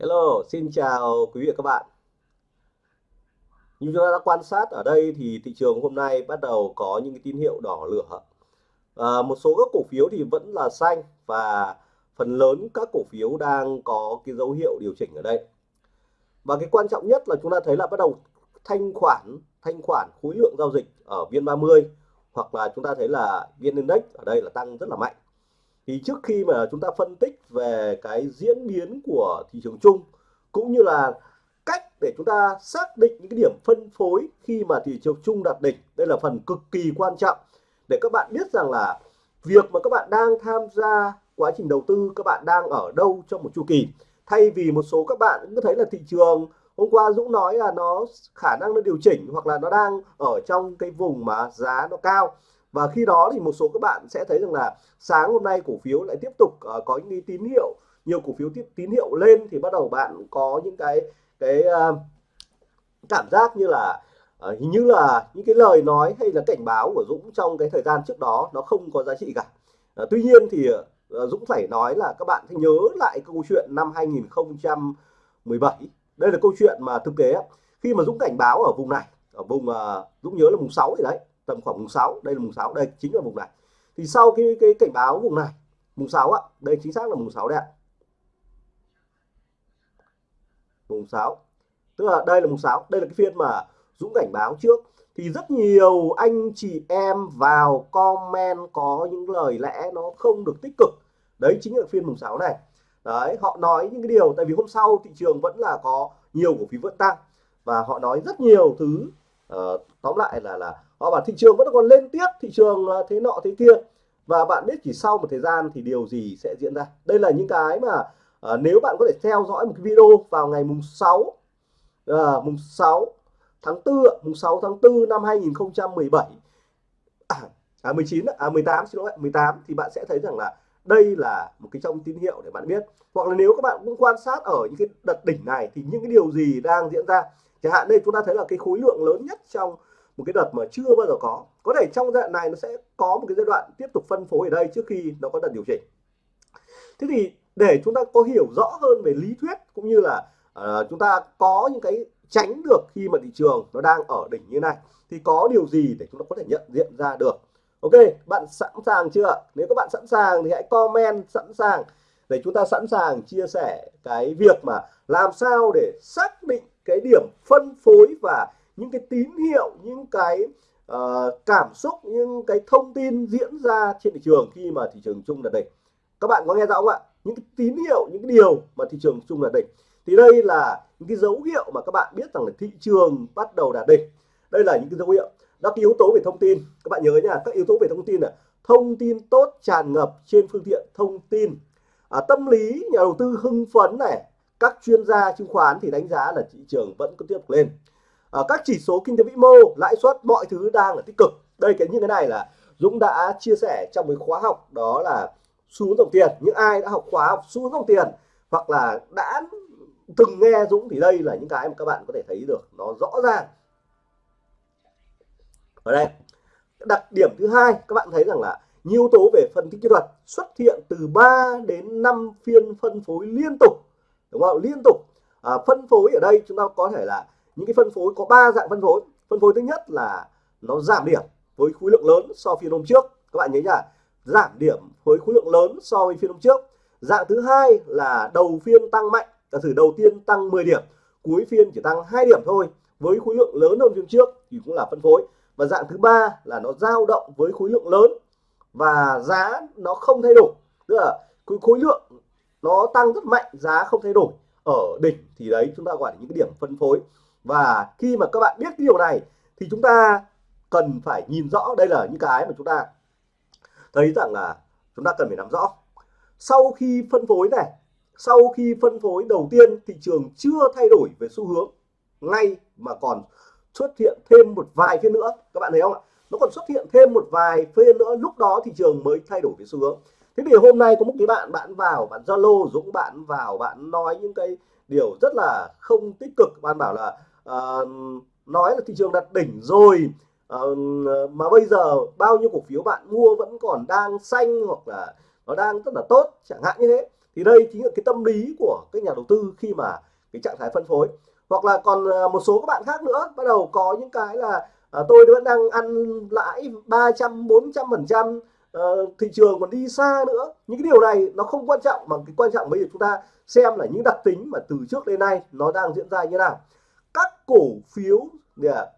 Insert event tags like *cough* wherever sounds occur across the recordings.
Hello, xin chào quý vị và các bạn. Như chúng ta đã quan sát ở đây thì thị trường hôm nay bắt đầu có những cái tín hiệu đỏ lửa. À, một số các cổ phiếu thì vẫn là xanh và phần lớn các cổ phiếu đang có cái dấu hiệu điều chỉnh ở đây. Và cái quan trọng nhất là chúng ta thấy là bắt đầu thanh khoản, thanh khoản khối lượng giao dịch ở viên 30 hoặc là chúng ta thấy là VN Index ở đây là tăng rất là mạnh thì trước khi mà chúng ta phân tích về cái diễn biến của thị trường chung, cũng như là cách để chúng ta xác định những cái điểm phân phối khi mà thị trường chung đạt đỉnh, đây là phần cực kỳ quan trọng để các bạn biết rằng là việc mà các bạn đang tham gia quá trình đầu tư, các bạn đang ở đâu trong một chu kỳ. Thay vì một số các bạn cứ thấy là thị trường hôm qua Dũng nói là nó khả năng nó điều chỉnh hoặc là nó đang ở trong cái vùng mà giá nó cao và khi đó thì một số các bạn sẽ thấy rằng là sáng hôm nay cổ phiếu lại tiếp tục uh, có những tín hiệu nhiều cổ phiếu tiếp tín hiệu lên thì bắt đầu bạn có những cái cái uh, cảm giác như là uh, hình như là những cái lời nói hay là cảnh báo của Dũng trong cái thời gian trước đó nó không có giá trị cả. Uh, tuy nhiên thì uh, Dũng phải nói là các bạn hãy nhớ lại câu chuyện năm 2017 đây là câu chuyện mà thực tế khi mà Dũng cảnh báo ở vùng này ở vùng uh, Dũng nhớ là vùng 6 thì đấy tầm khoảng mùng 6 đây là mùng 6 đây chính là vùng này. Thì sau cái cái cảnh báo vùng này mùng 6 ạ đây chính xác là mùng 6 đây ạ. Mùng 6 tức là đây là mùng 6 đây là cái phiên mà Dũng cảnh báo trước. Thì rất nhiều anh chị em vào comment có những lời lẽ nó không được tích cực. Đấy chính là phiên mùng 6 này. Đấy họ nói những cái điều tại vì hôm sau thị trường vẫn là có nhiều cổ phiếu vẫn tăng. Và họ nói rất nhiều thứ uh, tóm lại là là họ bảo thị trường vẫn còn lên tiếp thị trường à, thế nọ thế kia. Và bạn biết chỉ sau một thời gian thì điều gì sẽ diễn ra? Đây là những cái mà à, nếu bạn có thể theo dõi một cái video vào ngày mùng 6 à, mùng 6 tháng 4 mùng 6 tháng 4 năm 2017 à, à 19 à 18 xin lỗi 18 thì bạn sẽ thấy rằng là đây là một cái trong tín hiệu để bạn biết. Hoặc là nếu các bạn cũng quan sát ở những cái đợt đỉnh này thì những cái điều gì đang diễn ra? Chẳng hạn đây chúng ta thấy là cái khối lượng lớn nhất trong một cái đợt mà chưa bao giờ có. Có thể trong giai đoạn này nó sẽ có một cái giai đoạn tiếp tục phân phối ở đây trước khi nó có đợt điều chỉnh. Thế thì để chúng ta có hiểu rõ hơn về lý thuyết cũng như là uh, chúng ta có những cái tránh được khi mà thị trường nó đang ở đỉnh như này thì có điều gì để chúng ta có thể nhận diện ra được? Ok bạn sẵn sàng chưa nếu các bạn sẵn sàng thì hãy comment sẵn sàng để chúng ta sẵn sàng chia sẻ cái việc mà làm sao để xác định cái điểm phân phối và những cái tín hiệu những cái uh, cảm xúc những cái thông tin diễn ra trên thị trường khi mà thị trường chung là đỉnh. Các bạn có nghe rõ không ạ? Những cái tín hiệu những cái điều mà thị trường chung là đỉnh. Thì đây là những cái dấu hiệu mà các bạn biết rằng là thị trường bắt đầu đạt đỉnh. Đây là những cái dấu hiệu. Đó cái yếu tố về thông tin. Các bạn nhớ nha các yếu tố về thông tin là thông tin tốt tràn ngập trên phương tiện thông tin. À, tâm lý nhà đầu tư hưng phấn này các chuyên gia chứng khoán thì đánh giá là thị trường vẫn có tiếp tục lên à, các chỉ số kinh tế vĩ mô lãi suất mọi thứ đang là tích cực. Đây cái như cái này là Dũng đã chia sẻ trong cái khóa học đó là xu hướng dòng tiền. Những ai đã học khóa học xu hướng dòng tiền hoặc là đã từng nghe Dũng thì đây là những cái mà các bạn có thể thấy được nó rõ ràng. Ở đây đặc điểm thứ hai các bạn thấy rằng là nhiều tố về phân tích kỹ thuật xuất hiện từ 3 đến 5 phiên phân phối liên tục đúng không? Liên tục. À, phân phối ở đây chúng ta có thể là những cái phân phối, có ba dạng phân phối. Phân phối thứ nhất là nó giảm điểm với khối lượng lớn so với phiên hôm trước. Các bạn nhớ nhá, giảm điểm với khối lượng lớn so với phiên hôm trước. Dạng thứ hai là đầu phiên tăng mạnh, giả sử đầu tiên tăng 10 điểm, cuối phiên chỉ tăng 2 điểm thôi, với khối lượng lớn hơn phiên trước thì cũng là phân phối. Và dạng thứ ba là nó dao động với khối lượng lớn và giá nó không thay đổi. Tức là cái khối lượng nó tăng rất mạnh, giá không thay đổi. Ở đỉnh thì đấy, chúng ta gọi là những cái điểm phân phối và khi mà các bạn biết cái điều này, thì chúng ta cần phải nhìn rõ đây là những cái mà chúng ta thấy rằng là chúng ta cần phải nắm rõ. Sau khi phân phối này, sau khi phân phối đầu tiên, thị trường chưa thay đổi về xu hướng ngay mà còn xuất hiện thêm một vài phiên nữa. Các bạn thấy không ạ? Nó còn xuất hiện thêm một vài phiên nữa, lúc đó thị trường mới thay đổi về xu hướng. Thế thì hôm nay có một cái bạn bạn vào, bạn zalo, dũng bạn vào, bạn nói những cái điều rất là không tích cực. Bạn bảo là uh, nói là thị trường đặt đỉnh rồi. Uh, mà bây giờ bao nhiêu cổ phiếu bạn mua vẫn còn đang xanh hoặc là nó đang rất là tốt chẳng hạn như thế. Thì đây chính là cái tâm lý của các nhà đầu tư khi mà cái trạng thái phân phối. Hoặc là còn ờ, một số các bạn khác nữa bắt đầu có những cái là à, tôi vẫn đang ăn lãi 300 400 phần trăm thị trường còn đi xa nữa. Những cái điều này nó không quan trọng mà cái quan trọng bây giờ chúng ta xem là những đặc tính mà từ trước đến nay nó đang diễn ra như nào các cổ phiếu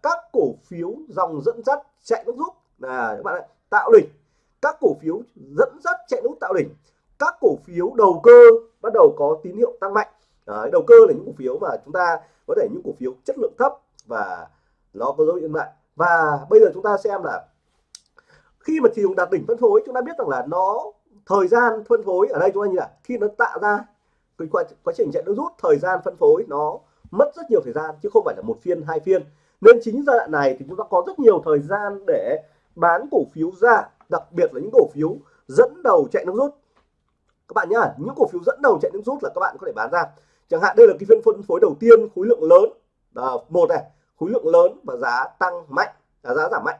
các cổ phiếu dòng dẫn dắt chạy nước rút. Là các bạn ạ, tạo đỉnh. Các cổ phiếu dẫn dắt chạy nút tạo đỉnh. Các cổ phiếu đầu cơ bắt đầu có tín hiệu tăng mạnh. Đấy, đầu cơ là những cổ phiếu mà chúng ta có thể những cổ phiếu chất lượng thấp và nó có dấu hiệu lại và bây giờ chúng ta xem là khi mà thị trường đạt đỉnh phân phối chúng ta biết rằng là nó thời gian phân phối ở đây chúng ta như là khi nó tạo ra cái quá, quá trình chạy nước rút thời gian phân phối nó mất rất nhiều thời gian chứ không phải là một phiên hai phiên. Nên chính giai đoạn này thì chúng ta có rất nhiều thời gian để bán cổ phiếu ra đặc biệt là những cổ phiếu dẫn đầu chạy nước rút. Các bạn nhá những cổ phiếu dẫn đầu chạy nước rút là các bạn có thể bán ra. Chẳng hạn đây là cái phiên phân phối đầu tiên khối lượng lớn. À, một này khối lượng lớn và giá tăng mạnh à, giá giảm mạnh.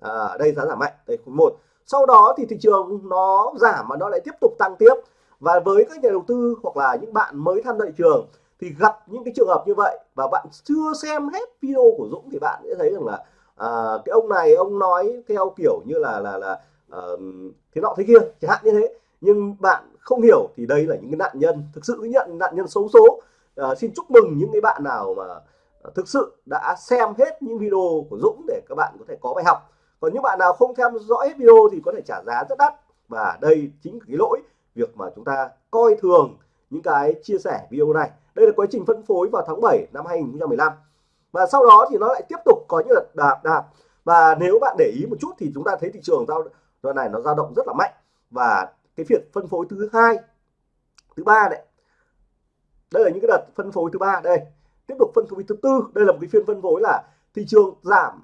À, đây giá giảm mạnh đây khối một. Sau đó thì thị trường nó giảm mà nó lại tiếp tục tăng tiếp. Và với các nhà đầu tư hoặc là những bạn mới tham gia thị trường thì gặp những cái trường hợp như vậy và bạn chưa xem hết video của Dũng thì bạn sẽ thấy rằng là à, cái ông này ông nói theo kiểu như là là là uh, thế nọ thế kia chẳng hạn như thế. Nhưng bạn không hiểu thì đây là những cái nạn nhân thực sự nhận nạn nhân xấu số uh, ờ, xin chúc mừng những cái bạn nào mà ờ, thực sự đã xem hết những video của Dũng để các bạn có thể có bài học. Còn những bạn nào không theo dõi hết video thì có thể trả giá rất đắt. Và đây chính là cái lỗi việc mà chúng ta coi thường những cái chia sẻ video này đây là quá trình phân phối vào tháng 7 năm 2015 và sau đó thì nó lại tiếp tục có những đợt đạp đạp. Và nếu bạn để ý một chút thì chúng ta thấy thị trường giao đoạn này nó dao động rất là mạnh. Và cái việc phân phối thứ hai thứ ba đấy. Đây là những cái đợt phân phối thứ ba đây. Tiếp tục phân phối thứ tư. Đây là một cái phiên phân phối là thị trường giảm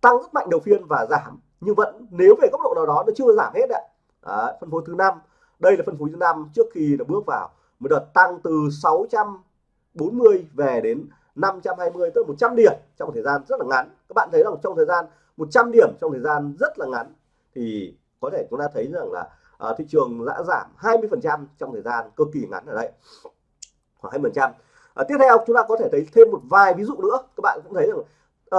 tăng rất mạnh đầu phiên và giảm. Nhưng vẫn nếu về góc độ nào đó nó chưa giảm hết ạ. Đấy, phân phối thứ năm. Đây là phân phối thứ năm trước khi nó bước vào một đợt tăng từ 640 về đến 520 tới 100 điểm trong một thời gian rất là ngắn. Các bạn thấy rằng trong thời gian 100 điểm trong thời gian rất là ngắn thì có thể chúng ta thấy rằng là uh, thị trường đã giảm 20 phần trăm trong thời gian cực kỳ ngắn ở đây khoảng 20 phần trăm. Uh, tiếp theo chúng ta có thể thấy thêm một vài ví dụ nữa. Các bạn cũng thấy rằng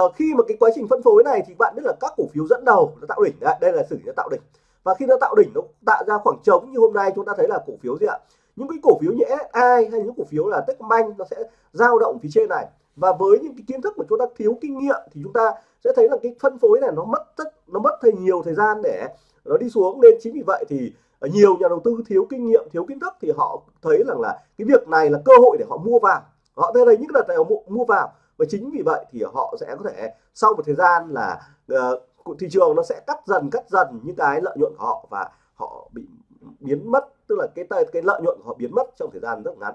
uh, khi mà cái quá trình phân phối này thì bạn biết là các cổ phiếu dẫn đầu nó tạo đỉnh. Đây, đây là xử nó tạo đỉnh. Và khi nó tạo đỉnh nó tạo ra khoảng trống như hôm nay chúng ta thấy là cổ phiếu gì ạ? Những cái cổ phiếu như ai hay những cổ phiếu là Techcombank nó sẽ dao động phía trên này. Và với những cái kiến thức mà chúng ta thiếu kinh nghiệm thì chúng ta sẽ thấy là cái phân phối này nó mất rất nó mất thời nhiều thời gian để nó đi xuống. Nên chính vì vậy thì ờ, nhiều nhà đầu tư thiếu kinh nghiệm thiếu kiến thức thì họ thấy rằng là cái việc này là cơ hội để họ mua vào. Họ thấy là những đợt này họ mua vào. Và chính vì vậy thì họ sẽ có thể sau một thời gian là uh, thị trường nó sẽ cắt dần cắt dần những cái lợi nhuận của họ và họ bị biến mất tức là cái cái lợi nhuận của họ biến mất trong thời gian rất ngắn.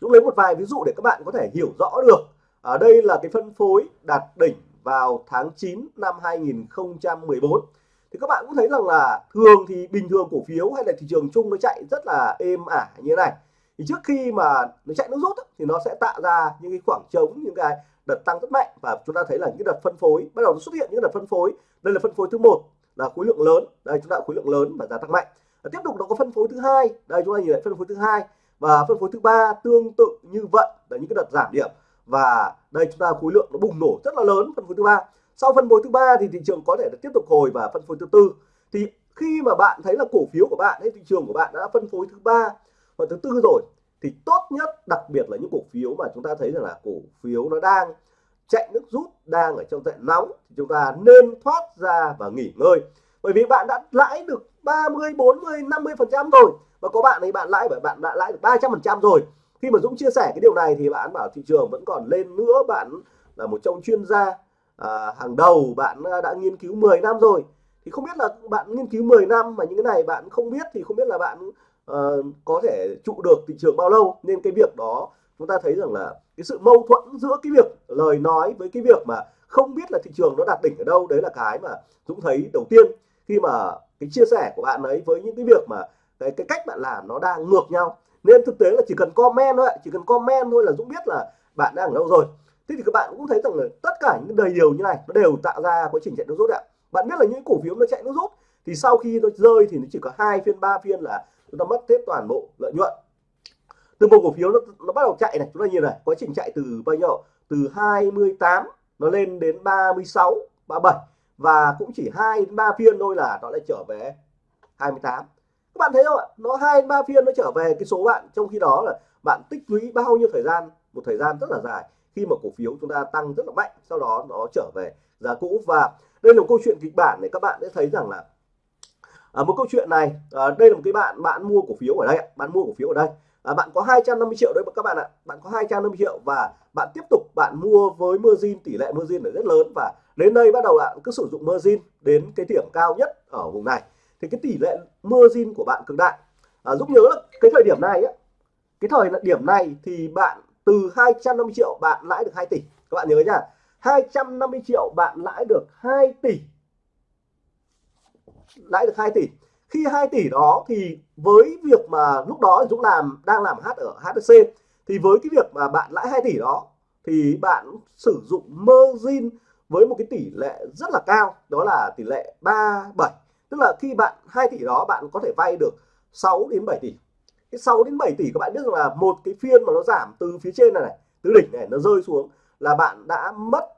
Dũng lấy một vài ví dụ để các bạn có thể hiểu rõ được. Ở đây là cái phân phối đạt đỉnh vào tháng 9 năm 2014 thì các bạn cũng thấy rằng là thường thì bình thường cổ phiếu hay là thị trường chung nó chạy rất là êm ả như thế này. Thì trước khi mà nó chạy nước rút thì nó sẽ tạo ra những cái khoảng trống, những cái đợt tăng rất mạnh. Và chúng ta thấy là những đợt phân phối, bắt đầu xuất hiện những đợt phân phối. Đây là phân phối thứ một, là khối lượng lớn. Đây, chúng ta khối lượng lớn và giá tăng mạnh và tiếp tục nó có phân phối thứ hai. Đây, chúng ta nhìn lại phân phối thứ hai và phân phối thứ ba tương tự như vậy. Là những cái đợt giảm điểm. Và đây, chúng ta khối lượng nó bùng nổ rất là lớn, phân phối thứ ba. Sau phân phối thứ ba thì thị trường có thể là tiếp tục hồi và phân phối thứ tư. Thì khi mà bạn thấy là cổ phiếu của bạn hay thị trường của bạn đã phân phối thứ ba và thứ tư rồi, thì tốt nhất, đặc biệt là những cổ phiếu mà chúng ta thấy rằng là cổ phiếu nó đang chạy nước rút, đang ở trong trận nóng, thì chúng ta nên thoát ra và nghỉ ngơi bởi vì bạn đã lãi được 30 40 50 phần trăm rồi. Và có bạn ấy bạn lãi bởi bạn đã lãi được 300 phần trăm rồi. Khi mà Dũng chia sẻ cái điều này thì bạn bảo thị trường vẫn còn lên nữa. Bạn là một trong chuyên gia à, hàng đầu. Bạn à, đã nghiên cứu 10 năm rồi. Thì không biết là bạn nghiên cứu 10 năm mà những cái này bạn không biết thì không biết là bạn uh, có thể trụ được thị trường bao lâu. Nên cái việc đó chúng ta thấy rằng là cái sự mâu thuẫn giữa cái việc lời nói với cái việc mà không biết là thị trường nó đạt đỉnh ở đâu đấy là cái mà Dũng thấy đầu tiên khi mà cái chia sẻ của bạn ấy với những cái việc mà cái cái cách bạn làm nó đang ngược nhau. Nên thực tế là chỉ cần comment thôi chỉ cần comment thôi là Dũng biết là bạn đang ở đâu rồi. Thế thì các bạn cũng thấy rằng là tất cả những đời điều như này nó đều tạo ra quá trình chạy nước rút ạ. Bạn biết là những cổ phiếu nó chạy nước rút thì sau khi nó rơi thì nó chỉ có hai phiên ba phiên là chúng ta mất hết toàn bộ lợi nhuận. Từ một cổ phiếu nó, nó bắt đầu chạy này chúng ta nhìn này quá trình chạy từ bao nhiêu? Từ 28 nó lên đến 36 37 và cũng chỉ hai đến ba phiên thôi là nó lại trở về 28 các bạn thấy không ạ? Nó hai ba phiên nó trở về cái số bạn trong khi đó là bạn tích lũy bao nhiêu thời gian? Một thời gian rất là dài khi mà cổ phiếu chúng ta tăng rất là mạnh sau đó nó trở về giá cũ. Và đây là một câu chuyện kịch bản để các bạn sẽ thấy rằng là à, một câu chuyện này à, đây là một cái bạn bạn mua cổ phiếu ở đây bạn mua cổ phiếu ở đây. À, bạn có 250 triệu đấy các bạn ạ bạn có 250 triệu và bạn tiếp tục bạn mua với margin tỷ lệ margin là rất lớn. Và đến đây bắt đầu bạn cứ sử dụng margin đến cái điểm cao nhất ở vùng này. Thì cái tỷ lệ margin của bạn cực đại. À, giúp nhớ là cái thời điểm này ấy, cái thời điểm này thì bạn từ 250 triệu bạn lãi được 2 tỷ. Các bạn nhớ nhá 250 triệu bạn lãi được 2 tỷ. Lãi được 2 tỷ. Khi 2 tỷ đó thì với việc mà lúc đó Dũng làm đang làm hát ở HSC thì với cái việc mà bạn lãi 2 tỷ đó thì bạn sử dụng margin với một cái tỷ lệ rất là cao đó là tỷ lệ 37 tức là khi bạn 2 tỷ đó bạn có thể vay được 6 đến 7 tỷ. Cái 6 đến 7 tỷ các bạn biết rằng là một cái phiên mà nó giảm từ phía trên này này từ đỉnh này nó rơi xuống là bạn đã mất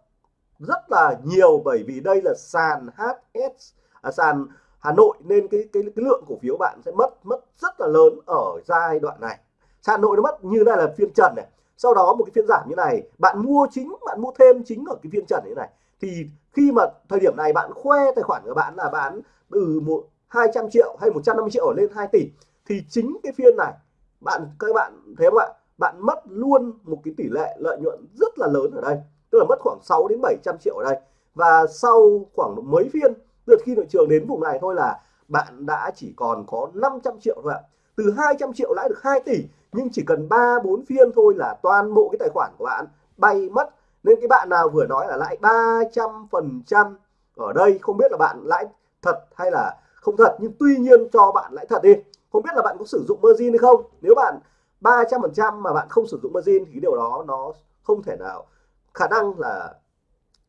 rất là nhiều bởi vì đây là sàn HS à, sàn Hà Nội nên cái cái cái lượng cổ phiếu bạn sẽ mất mất rất là lớn ở giai đoạn này. Sàn Hà Nội nó mất như này là phiên trần này sau đó một cái phiên giảm như này, bạn mua chính, bạn mua thêm chính ở cái phiên trần như này. Thì khi mà thời điểm này bạn khoe tài khoản của bạn là bán từ một 200 triệu hay 150 triệu lên 2 tỷ, thì chính cái phiên này, bạn, các bạn thấy không ạ? Bạn mất luôn một cái tỷ lệ lợi nhuận rất là lớn ở đây. Tức là mất khoảng 6 đến 700 triệu ở đây. Và sau khoảng mấy phiên, từ khi thị trường đến vùng này thôi là bạn đã chỉ còn có 500 triệu thôi ạ. Từ 200 triệu lãi được 2 tỷ nhưng chỉ cần 3 4 phiên thôi là toàn bộ cái tài khoản của bạn bay mất. Nên cái bạn nào vừa nói là lãi 300 phần trăm ở đây, không biết là bạn lãi thật hay là không thật, nhưng tuy nhiên cho bạn lãi thật đi. Không biết là bạn có sử dụng margin hay không. Nếu bạn 300 phần trăm mà bạn không sử dụng margin thì điều đó nó không thể nào, khả năng là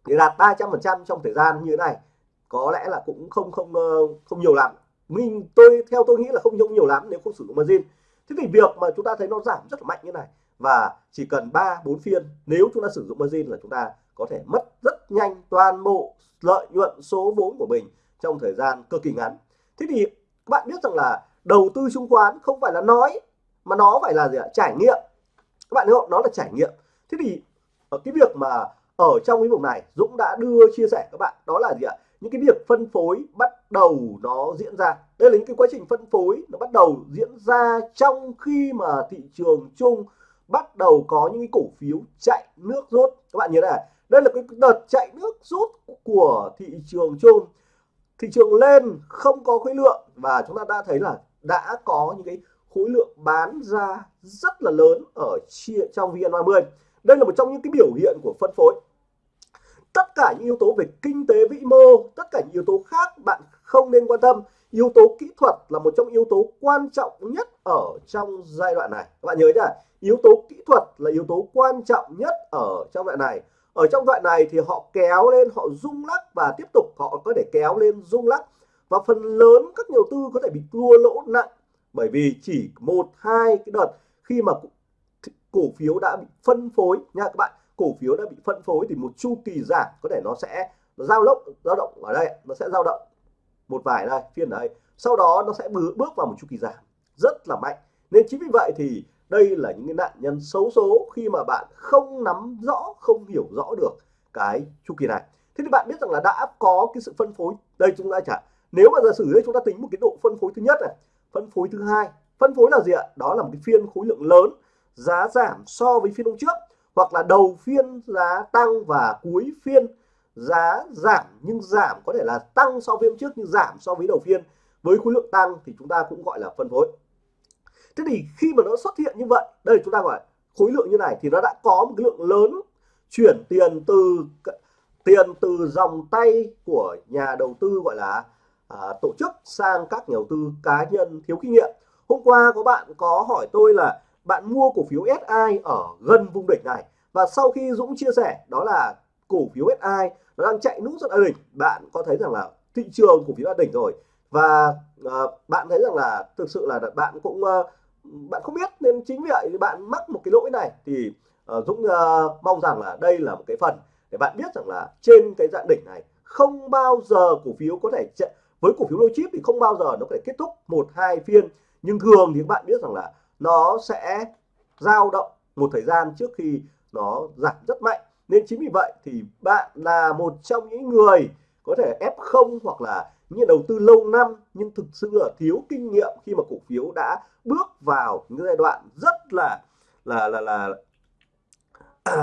để đạt 300 phần trăm trong thời gian như thế này có lẽ là cũng không không ờ, không nhiều lắm. Mình, tôi, theo tôi nghĩ là không không nhiều lắm nếu không sử dụng margin thế thì việc mà chúng ta thấy nó giảm rất là mạnh như này, và chỉ cần 3 4 phiên, nếu chúng ta sử dụng margin là chúng ta có thể mất rất nhanh toàn bộ lợi nhuận số vốn của mình trong thời gian cực kỳ ngắn. Thế thì các bạn biết rằng là đầu tư chứng khoán không phải là nói, mà nó phải là gì ạ? Trải nghiệm. Các bạn hiểu không? Nó là trải nghiệm. Thế thì ở cái việc mà ở trong cái vùng này, Dũng đã đưa chia sẻ các bạn, đó là gì ạ? Những cái việc phân phối bắt đầu nó diễn ra đây là những cái quá trình phân phối nó bắt đầu diễn ra trong khi mà thị trường chung bắt đầu có những cái cổ phiếu chạy nước rút. Các bạn nhớ này, đây là cái đợt chạy nước rút của thị trường chung. Thị trường lên, không có khối lượng và chúng ta đã thấy là đã có những cái khối lượng bán ra rất là lớn ở chia trong VN30 đây là một trong những cái biểu hiện của phân phối. Tất cả những yếu tố về kinh tế vĩ mô, tất cả những yếu tố khác bạn không nên quan tâm yếu tố kỹ thuật là một trong yếu tố quan trọng nhất ở trong giai đoạn này. Các bạn nhớ nhá, yếu tố kỹ thuật là yếu tố quan trọng nhất ở trong đoạn này. Ở trong đoạn này thì họ kéo lên, họ rung lắc và tiếp tục họ có thể kéo lên rung lắc. Và phần lớn các nhà đầu tư có thể bị thua lỗ nặng, bởi vì chỉ một, hai cái đợt khi mà cổ phiếu đã bị phân phối. Nha các bạn, cổ phiếu đã bị phân phối thì một chu kỳ giảm có thể nó sẽ giao động dao động ở đây, nó sẽ dao động một vài đây phiên đây sau đó nó sẽ bước vào một chu kỳ giảm, rất là mạnh. Nên chính vì vậy thì đây là những cái nạn nhân xấu số khi mà bạn không nắm rõ, không hiểu rõ được cái chu kỳ này. Thế thì bạn biết rằng là đã có cái sự phân phối. Đây chúng ta chả, nếu mà giả sử đây chúng ta tính một cái độ phân phối thứ nhất này, phân phối thứ hai, phân phối là gì ạ? Đó là một cái phiên khối lượng lớn, giá giảm so với phiên hôm trước, hoặc là đầu phiên giá tăng và cuối phiên giá giảm nhưng giảm có thể là tăng so với hôm trước nhưng giảm so với đầu phiên. Với khối lượng tăng thì chúng ta cũng gọi là phân phối. Thế thì khi mà nó xuất hiện như vậy đây chúng ta gọi khối lượng như này thì nó đã có một cái lượng lớn chuyển tiền từ tiền từ dòng tay của nhà đầu tư gọi là à, tổ chức sang các nhà đầu tư cá nhân thiếu kinh nghiệm. Hôm qua có bạn có hỏi tôi là bạn mua cổ phiếu SI ở gần vùng đỉnh này và sau khi Dũng chia sẻ đó là cổ phiếu SI nó đang chạy nút rất là đỉnh. Bạn có thấy rằng là thị trường cổ phiếu đã đỉnh rồi. Và uh, bạn thấy rằng là thực sự là bạn cũng uh, bạn không biết nên chính vì vậy bạn mắc một cái lỗi này. Thì uh, Dũng uh, mong rằng là đây là một cái phần để bạn biết rằng là trên cái dạng đỉnh này không bao giờ cổ phiếu có thể chạy với cổ phiếu lô chip thì không bao giờ nó có thể kết thúc một hai phiên. Nhưng thường thì các bạn biết rằng là nó sẽ dao động một thời gian trước khi nó giảm rất mạnh nên chính vì vậy thì bạn là một trong những người có thể F0 hoặc là những đầu tư lâu năm nhưng thực sự là thiếu kinh nghiệm khi mà cổ phiếu đã bước vào những giai đoạn rất là là là là, *clears throat*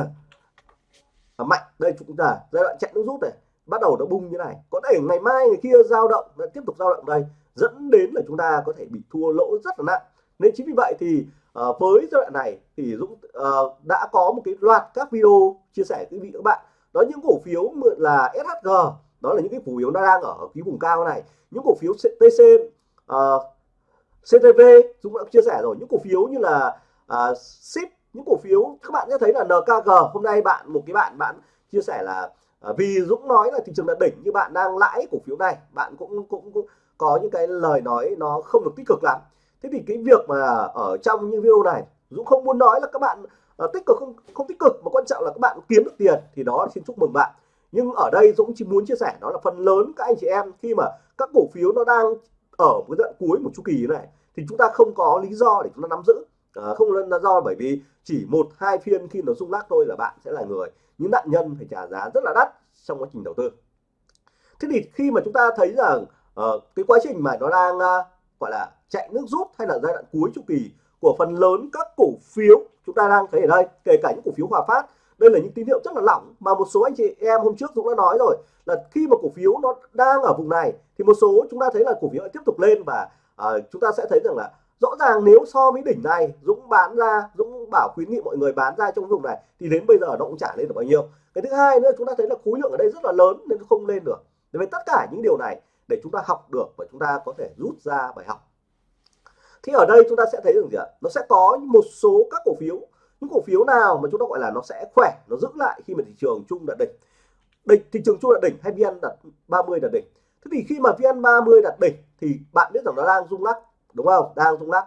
là mạnh. Đây chúng ta giai đoạn chạy nước rút này bắt đầu nó bung như này. Có thể ngày mai ngày kia dao động lại tiếp tục dao động đây dẫn đến là chúng ta có thể bị thua lỗ rất là nặng. Nên chính vì vậy thì à, với giai đoạn này thì Dũng à, đã có một cái loạt các video chia sẻ với quý vị các bạn. Đó những cổ phiếu là SHG đó là những cái cổ phiếu nó đang ở cái vùng cao này. Những cổ phiếu TC à, CTV ờ, Dũng đã chia sẻ rồi. Những cổ phiếu như là à, SIP những cổ phiếu các bạn sẽ thấy là NKG hôm nay bạn một cái bạn bạn chia sẻ là à, vì Dũng nói là thị trường đã đỉnh như bạn đang lãi cổ phiếu này bạn cũng cũng, cũng có những cái lời nói nó không được tích cực lắm thế thì cái việc mà ở trong những video này Dũng không muốn nói là các bạn uh, tích cực không không tích cực mà quan trọng là các bạn kiếm được tiền thì đó xin chúc mừng bạn. Nhưng ở đây Dũng chỉ muốn chia sẻ đó là phần lớn các anh chị em khi mà các cổ phiếu nó đang ở một cái đoạn cuối một chu kỳ này thì chúng ta không có lý do để chúng ta nắm giữ. À, không là do bởi vì chỉ một hai phiên khi nó rung lắc thôi là bạn sẽ là người. Những nạn nhân phải trả giá rất là đắt trong quá trình đầu tư. Thế thì khi mà chúng ta thấy rằng uh, cái quá trình mà nó đang uh, gọi là chạy nước rút hay là giai đoạn cuối chu kỳ của phần lớn các cổ phiếu chúng ta đang thấy ở đây kể cả những cổ phiếu hòa phát. Đây là những tín hiệu rất là lỏng mà một số anh chị em hôm trước Dũng đã nói rồi là khi mà cổ phiếu nó đang ở vùng này thì một số chúng ta thấy là cổ phiếu tiếp tục lên và uh, chúng ta sẽ thấy rằng là rõ ràng nếu so với đỉnh này Dũng bán ra Dũng bảo khuyến nghị mọi người bán ra trong vùng này thì đến bây giờ nó cũng trả lên được bao nhiêu. Cái thứ hai nữa chúng ta thấy là khối lượng ở đây rất là lớn nên nó không lên được. Với tất cả những điều này để chúng ta học được và chúng ta có thể rút ra bài học. Thì ở đây chúng ta sẽ thấy được gì ạ? Nó sẽ có một số các cổ phiếu. Những cổ phiếu nào mà chúng ta gọi là nó sẽ khỏe, nó giữ lại khi mà thị trường chung đạt đỉnh. Đỉnh, thị trường chung đạt đỉnh hay vn đạt 30 đạt đỉnh? Thế thì khi mà vn 30 đạt đỉnh thì bạn biết rằng nó đang rung lắc, đúng không? Đang rung lắc.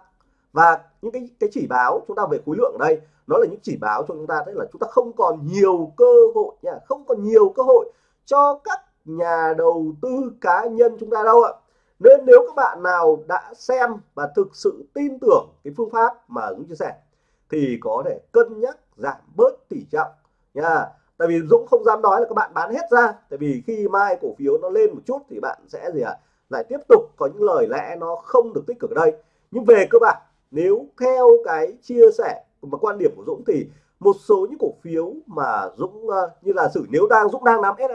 Và những cái cái chỉ báo chúng ta về khối lượng ở đây, nó là những chỉ báo cho chúng ta thấy là chúng ta không còn nhiều cơ hội nha, không còn nhiều cơ hội cho các nhà đầu tư cá nhân chúng ta đâu ạ nên nếu các bạn nào đã xem và thực sự tin tưởng cái phương pháp mà Dũng chia sẻ thì có thể cân nhắc giảm bớt tỷ trọng nha tại vì Dũng không dám nói là các bạn bán hết ra tại vì khi mai cổ phiếu nó lên một chút thì bạn sẽ gì ạ à? lại tiếp tục có những lời lẽ nó không được tích cực ở đây nhưng về cơ bản nếu theo cái chia sẻ và quan điểm của Dũng thì một số những cổ phiếu mà Dũng uh, như là sử nếu đang Dũng đang nắm SI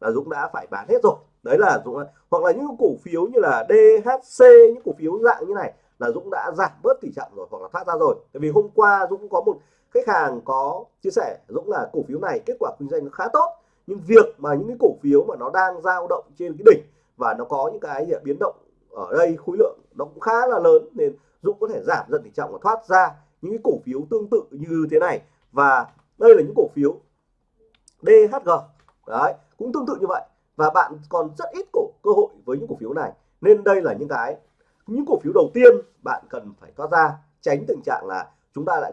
là Dũng đã phải bán hết rồi. Đấy là Dũng hoặc là những cổ phiếu như là DHC những cổ phiếu dạng như này là Dũng đã giảm bớt tỷ trọng rồi hoặc là thoát ra rồi. Tại vì hôm qua Dũng có một khách hàng có chia sẻ, Dũng là cổ phiếu này kết quả kinh doanh nó khá tốt, nhưng việc mà những cái cổ phiếu mà nó đang dao động trên cái đỉnh và nó có những cái biến động ở đây, khối lượng nó cũng khá là lớn, nên Dũng có thể giảm dần tỷ trọng và thoát ra những cái cổ phiếu tương tự như thế này. Và đây là những cổ phiếu DHG đấy cũng tương tự như vậy. Và bạn còn rất ít cổ, cơ hội với những cổ phiếu này. Nên đây là những cái, những cổ phiếu đầu tiên bạn cần phải thoát ra, tránh tình trạng là chúng ta lại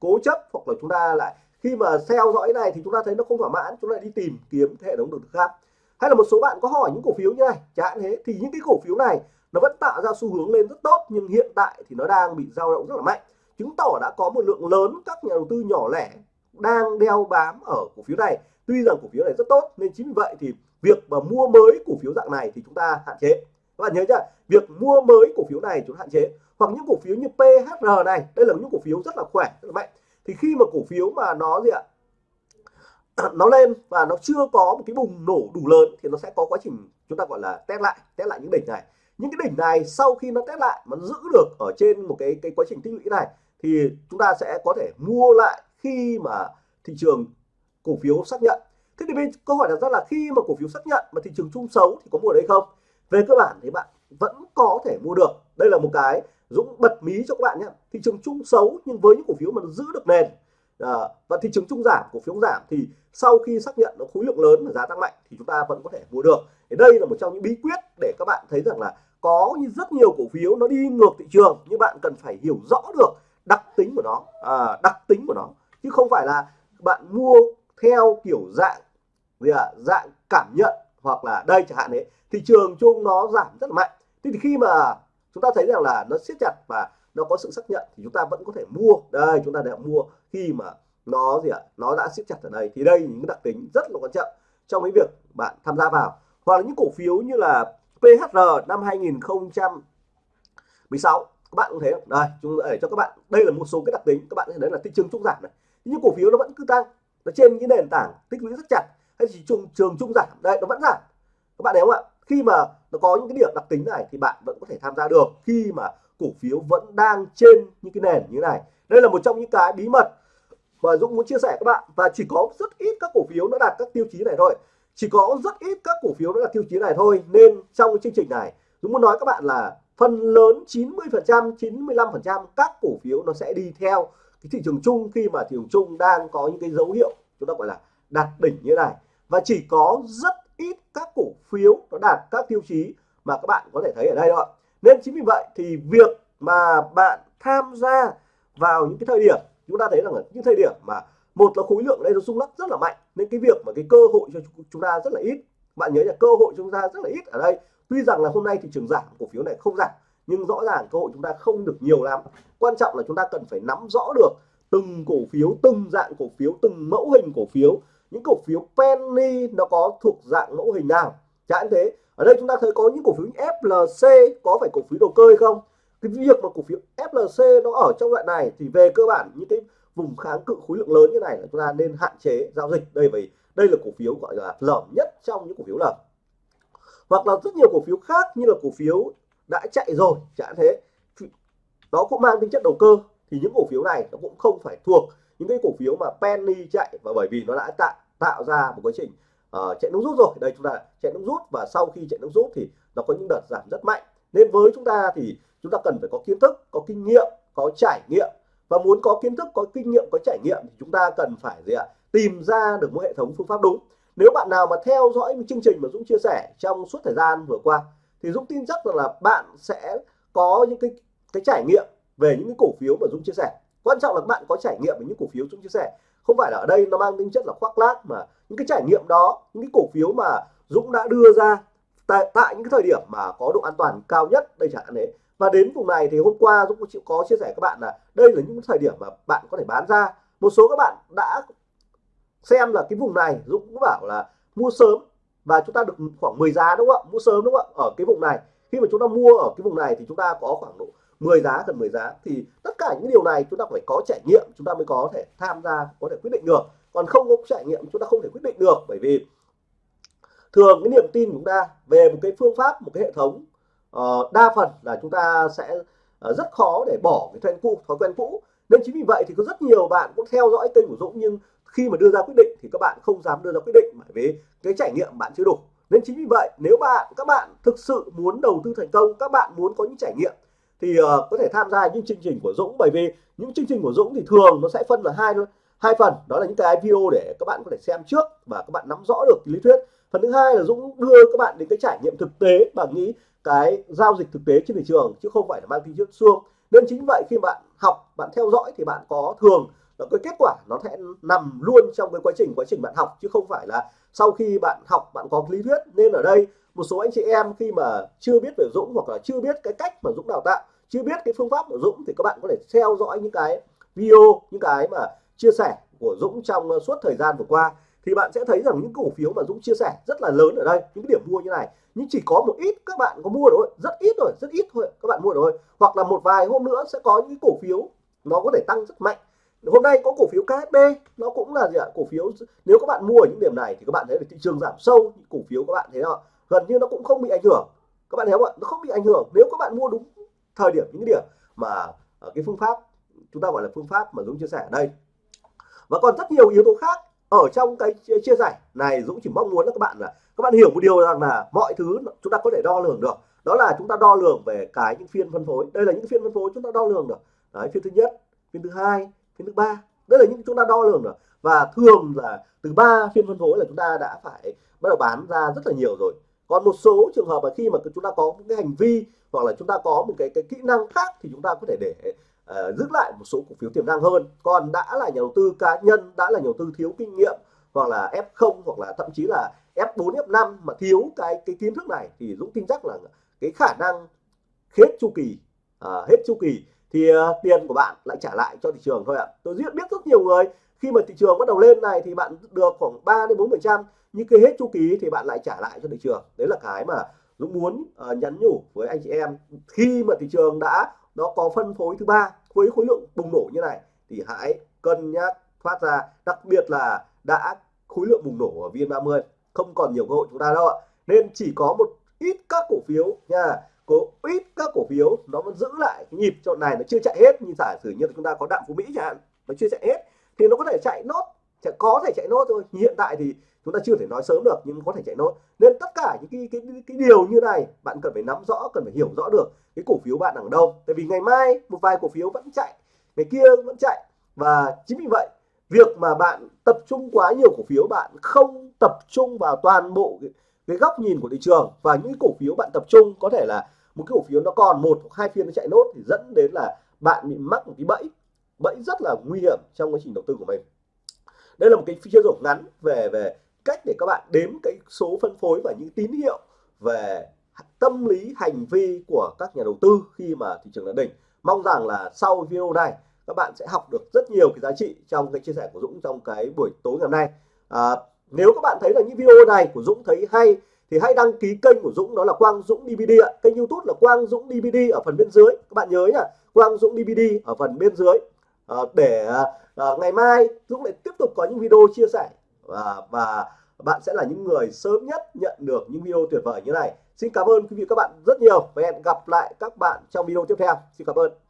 cố chấp hoặc là chúng ta lại, khi mà theo dõi này thì chúng ta thấy nó không thỏa mãn, chúng ta lại đi tìm kiếm hệ thống đầu tư khác. Hay là một số bạn có hỏi những cổ phiếu như này, chẳng thế, thì những cái cổ phiếu này nó vẫn tạo ra xu hướng lên rất tốt, nhưng hiện tại thì nó đang bị dao động rất là mạnh. Chứng tỏ đã có một lượng lớn các nhà đầu tư nhỏ lẻ đang đeo bám ở cổ phiếu này tuy rằng cổ phiếu này rất tốt, nên chính vì vậy thì việc mà mua mới cổ phiếu dạng này thì chúng ta hạn chế. Các bạn nhớ chưa việc mua mới cổ phiếu này chúng ta hạn chế. Hoặc những cổ phiếu như PHR này, đây là những cổ phiếu rất là khỏe, rất là mạnh. Thì khi mà cổ phiếu mà nó gì ạ, *clears throat* nó lên và nó chưa có một cái bùng nổ đủ lớn thì nó sẽ có quá trình chúng ta gọi là test lại test lại những đỉnh này. Những cái đỉnh này sau khi nó test lại mà giữ được ở trên một cái cái quá trình tích lũy này thì chúng ta sẽ có thể mua lại khi mà thị trường cổ phiếu xác nhận. Thế thì bên câu hỏi đặt ra là khi mà cổ phiếu xác nhận mà thị trường chung xấu thì có mua đấy không? Về cơ bản thì bạn vẫn có thể mua được. Đây là một cái Dũng bật mí cho các bạn nhé. Thị trường chung xấu nhưng với những cổ phiếu mà nó giữ được nền à, và thị trường chung giảm cổ phiếu giảm thì sau khi xác nhận nó khối lượng lớn và giá tăng mạnh thì chúng ta vẫn có thể mua được. Thì đây là một trong những bí quyết để các bạn thấy rằng là có rất nhiều cổ phiếu nó đi ngược thị trường nhưng bạn cần phải hiểu rõ được đặc tính của nó à, đặc tính của nó. Chứ không phải là bạn mua theo kiểu dạng gì à, dạng cảm nhận hoặc là đây chẳng hạn đấy thị trường chung nó giảm rất là mạnh. Thì khi mà chúng ta thấy rằng là nó siết chặt và nó có sự xác nhận thì chúng ta vẫn có thể mua. Đây chúng ta đã mua khi mà nó gì ạ nó đã siết chặt ở đây. Thì đây những đặc tính rất là quan trọng trong cái việc bạn tham gia vào. Hoặc là những cổ phiếu như là PHR năm 2016 các bạn cũng thấy đây chúng để cho các bạn đây là một số cái đặc tính. Các bạn thấy đấy là thị trường chung giảm này. Nhưng cổ phiếu nó vẫn cứ tăng nó trên những nền tảng tích lũy rất chặt, hay chỉ trường trường trung giảm đây, nó vẫn giảm các bạn thấy không ạ? Khi mà nó có những cái điểm đặc tính này thì bạn vẫn có thể tham gia được. Khi mà cổ phiếu vẫn đang trên những cái nền như thế này. Đây là một trong những cái bí mật mà Dũng muốn chia sẻ các bạn. Và chỉ có rất ít các cổ phiếu nó đạt các tiêu chí này thôi. Chỉ có rất ít các cổ phiếu nó đạt tiêu chí này thôi. Nên trong cái chương trình này, Dũng muốn nói các bạn là phần lớn 90 phần trăm 95 phần trăm các cổ phiếu nó sẽ đi theo cái thị trường chung khi mà thị trường chung đang có những cái dấu hiệu chúng ta gọi là đạt đỉnh như này. Và chỉ có rất ít các cổ phiếu nó đạt các tiêu chí mà các bạn có thể thấy ở đây thôi nên chính vì vậy thì việc mà bạn tham gia vào những cái thời điểm, chúng ta thấy rằng là những thời điểm mà một là khối lượng đây nó rung lắc rất là mạnh, nên cái việc mà cái cơ hội cho chúng ta rất là ít. Bạn nhớ là cơ hội chúng ta rất là ít ở đây. Tuy rằng là hôm nay thị trường giảm, cổ phiếu này không giảm nhưng rõ ràng cơ hội chúng ta không được nhiều lắm. Quan trọng là chúng ta cần phải nắm rõ được từng cổ phiếu, từng dạng cổ phiếu, từng mẫu hình cổ phiếu. Những cổ phiếu penny nó có thuộc dạng mẫu hình nào? Chẳng thế, ở đây chúng ta thấy có những cổ phiếu như FLC có phải cổ phiếu đầu cơ hay không? Cái việc mà cổ phiếu FLC nó ở trong loại này thì về cơ bản những cái vùng kháng cự khối lượng lớn như này là chúng ta nên hạn chế giao dịch. Đây vì đây là cổ phiếu gọi là lởm nhất trong những cổ phiếu lởm. Hoặc là rất nhiều cổ phiếu khác như là cổ phiếu đã chạy rồi chẳng thế. Nó cũng mang tính chất đầu cơ. Thì những cổ phiếu này nó cũng không phải thuộc những cái cổ phiếu mà penny chạy và bởi vì nó đã tạo tạo ra một quá trình uh, chạy nước rút rồi. Đây chúng ta chạy nước rút và sau khi chạy nước rút thì nó có những đợt giảm rất mạnh. Nên với chúng ta thì chúng ta cần phải có kiến thức có kinh nghiệm có trải nghiệm. Và muốn có kiến thức có kinh nghiệm có trải nghiệm thì chúng ta cần phải gì ạ? Tìm ra được một hệ thống phương pháp đúng. Nếu bạn nào mà theo dõi chương trình mà Dũng chia sẻ trong suốt thời gian vừa qua thì Dũng tin chắc rằng là bạn sẽ có những cái cái trải nghiệm về những cái cổ phiếu mà Dũng chia sẻ. Quan trọng là bạn có trải nghiệm về những cổ phiếu Dũng chia sẻ. Không phải là ở đây nó mang tính chất là khoác lác mà những cái trải nghiệm đó những cái cổ phiếu mà Dũng đã đưa ra tại, tại những cái thời điểm mà có độ an toàn cao nhất đây chẳng hạn đấy. Và đến vùng này thì hôm qua Dũng chịu có chia sẻ các bạn là đây là những thời điểm mà bạn có thể bán ra. Một số các bạn đã xem là cái vùng này Dũng cũng bảo là mua sớm và chúng ta được khoảng 10 giá đúng không ạ? Mua sớm đúng không ạ? Ở cái vùng này. Khi mà chúng ta mua ở cái vùng này thì chúng ta có khoảng độ 10 giá gần 10 giá. Thì tất cả những điều này chúng ta phải có trải nghiệm chúng ta mới có thể tham gia có thể quyết định được. Còn không có trải nghiệm chúng ta không thể quyết định được. Bởi vì thường cái niềm tin của chúng ta về một cái phương pháp một cái hệ thống uh, đa phần là chúng ta sẽ uh, rất khó để bỏ cái thói cũ. Thói quen cũ. Nên chính vì vậy thì có rất nhiều bạn cũng theo dõi kênh của Dũng nhưng khi mà đưa ra quyết định thì các bạn không dám đưa ra quyết định bởi vì cái trải nghiệm bạn chưa đủ. Nên chính vì vậy nếu bạn các bạn thực sự muốn đầu tư thành công các bạn muốn có những trải nghiệm thì uh, có thể tham gia những chương trình của Dũng. Bởi vì những chương trình của Dũng thì thường nó sẽ phân là hai hai phần. Đó là những cái video để các bạn có thể xem trước và các bạn nắm rõ được lý thuyết. Phần thứ hai là Dũng đưa các bạn đến cái trải nghiệm thực tế bằng nghĩ cái giao dịch thực tế trên thị trường chứ không phải là mang tính chất xuông nên chính vậy khi bạn học bạn theo dõi thì bạn có thường cái kết quả nó sẽ nằm luôn trong cái quá trình quá trình bạn học, chứ không phải là sau khi bạn học bạn có lý thuyết. Nên ở đây, một số anh chị em khi mà chưa biết về Dũng hoặc là chưa biết cái cách mà Dũng đào tạo, chưa biết cái phương pháp của Dũng, thì các bạn có thể theo dõi những cái video, những cái mà chia sẻ của Dũng trong suốt thời gian vừa qua. Thì bạn sẽ thấy rằng những cổ phiếu mà Dũng chia sẻ rất là lớn ở đây, những cái điểm mua như này. Nhưng chỉ có một ít các bạn có mua rồi, rất ít rồi, rất ít thôi, các bạn mua rồi. Hoặc là một vài hôm nữa sẽ có những cổ phiếu nó có thể tăng rất mạnh hôm nay có cổ phiếu KSB nó cũng là gì ạ? Cổ phiếu, nếu các bạn mua ở những điểm này thì các bạn thấy là thị trường giảm sâu cổ phiếu các bạn thấy không gần như nó cũng không bị ảnh hưởng. Các bạn thấy không ạ? Nó không bị ảnh hưởng. Nếu các bạn mua đúng thời điểm, những điểm mà ở cái phương pháp, chúng ta gọi là phương pháp mà Dũng chia sẻ ở đây. Và còn rất nhiều yếu tố khác ở trong cái chia sẻ này Dũng chỉ mong muốn là các bạn là, các bạn hiểu một điều rằng là mọi thứ chúng ta có thể đo lường được. Đó là chúng ta đo lường về cái những phiên phân phối. Đây là những phiên phân phối chúng ta đo lường được. Đấy, phiên thứ nhất, phiên thứ hai phiên thứ ba. Đây là những chúng ta đo lường rồi. Và thường là từ 3 phiên phân phối là chúng ta đã phải bắt đầu bán ra rất là nhiều rồi. Còn một số trường hợp là khi mà chúng ta có một cái hành vi hoặc là chúng ta có một cái cái kỹ năng khác thì chúng ta có thể để uh, giữ lại một số cổ phiếu tiềm năng hơn. Còn đã là nhà đầu tư cá nhân đã là nhà đầu tư thiếu kinh nghiệm hoặc là F0 hoặc là thậm chí là F4 F5 mà thiếu cái cái kiến thức này thì Dũng tin chắc là cái khả năng hết chu kỳ uh, hết chu kỳ thì uh, tiền của bạn lại trả lại cho thị trường thôi ạ. Tôi biết biết rất nhiều người khi mà thị trường bắt đầu lên này thì bạn được khoảng 3 đến 4 phần trăm nhưng khi hết chu kỳ thì bạn lại trả lại cho thị trường. Đấy là cái mà Dũng muốn uh, nhắn nhủ với anh chị em. Khi mà thị trường đã nó có phân phối thứ ba với khối lượng bùng nổ như này thì hãy cân nhắc thoát ra. Đặc biệt là đã khối lượng bùng nổ ở VN30 không còn nhiều cơ hội chúng ta đâu ạ. Nên chỉ có một ít các cổ phiếu nha có ít các cổ phiếu nó vẫn giữ lại cái nhịp chỗ này nó chưa chạy hết. Như giả sử như chúng ta có đạm phú mỹ chẳng hạn nó chưa chạy hết thì nó có thể chạy nốt sẽ có thể chạy nốt thôi. Hiện tại thì chúng ta chưa thể nói sớm được nhưng có thể chạy nốt. Nên tất cả những cái cái cái điều như này bạn cần phải nắm rõ cần phải hiểu rõ được cái cổ phiếu bạn ở đâu. Tại vì ngày mai một vài cổ phiếu vẫn chạy ngày kia vẫn chạy. Và chính vì vậy việc mà bạn tập trung quá nhiều cổ phiếu bạn không tập trung vào toàn bộ cái, cái góc nhìn của thị trường và những cổ phiếu bạn tập trung có thể là một cái cổ phiếu nó còn một hoặc hai phiên nó chạy nốt thì dẫn đến là bạn bị mắc một cái bẫy. Bẫy rất là nguy hiểm trong quá trình đầu tư của mình. Đây là một cái chia sẻ ngắn về về cách để các bạn đếm cái số phân phối và những tín hiệu về tâm lý hành vi của các nhà đầu tư khi mà thị trường đã đỉnh. Mong rằng là sau video này các bạn sẽ học được rất nhiều cái giá trị trong cái chia sẻ của Dũng trong cái buổi tối ngày hôm nay. À, nếu các bạn thấy là những video này của Dũng thấy hay thì hãy đăng ký kênh của Dũng đó là Quang Dũng DVD ạ. Kênh YouTube là Quang Dũng DVD ở phần bên dưới. Các bạn nhớ nhá Quang Dũng DVD ở phần bên dưới. À, để à, ngày mai Dũng lại tiếp tục có những video chia sẻ. Và, và bạn sẽ là những người sớm nhất nhận được những video tuyệt vời như này. Xin cảm ơn quý vị các bạn rất nhiều và hẹn gặp lại các bạn trong video tiếp theo. Xin cảm ơn.